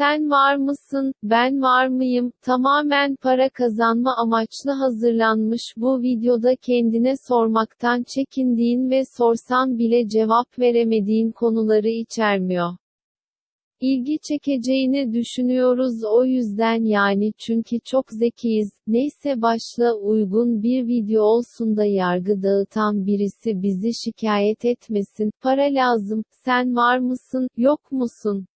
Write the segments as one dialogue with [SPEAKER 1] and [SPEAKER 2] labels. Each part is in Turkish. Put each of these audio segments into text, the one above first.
[SPEAKER 1] Sen var mısın, ben var mıyım? Tamamen para kazanma amaçlı hazırlanmış bu videoda kendine sormaktan çekindiğin ve sorsan bile cevap veremediğin konuları içermiyor. İlgi çekeceğini düşünüyoruz o yüzden yani çünkü çok zekiyiz. Neyse başla uygun bir video olsun da yargı dağıtan birisi bizi şikayet etmesin. Para lazım. Sen var mısın, yok musun?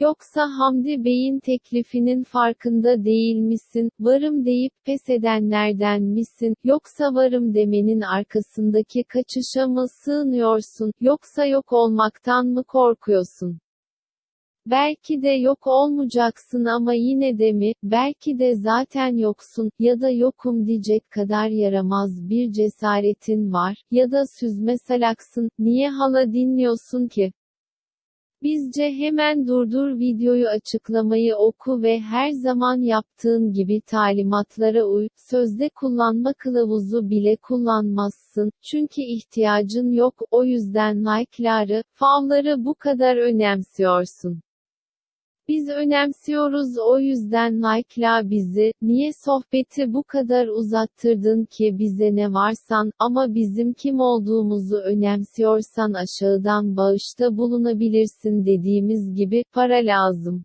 [SPEAKER 1] Yoksa Hamdi Bey'in teklifinin farkında değil misin? Varım deyip pes edenlerden misin? Yoksa varım demenin arkasındaki kaçışa mı sığınıyorsun? Yoksa yok olmaktan mı korkuyorsun? Belki de yok olmayacaksın ama yine de mi, belki de zaten yoksun, ya da yokum diyecek kadar yaramaz bir cesaretin var, ya da süzme salaksın, niye hala dinliyorsun ki? Bizce hemen durdur videoyu açıklamayı oku ve her zaman yaptığın gibi talimatlara uy, sözde kullanma kılavuzu bile kullanmazsın, çünkü ihtiyacın yok, o yüzden like'ları, favları bu kadar önemsiyorsun. Biz önemsiyoruz o yüzden like'la bizi, niye sohbeti bu kadar uzattırdın ki bize ne varsan, ama bizim kim olduğumuzu önemsiyorsan aşağıdan bağışta bulunabilirsin dediğimiz gibi, para lazım.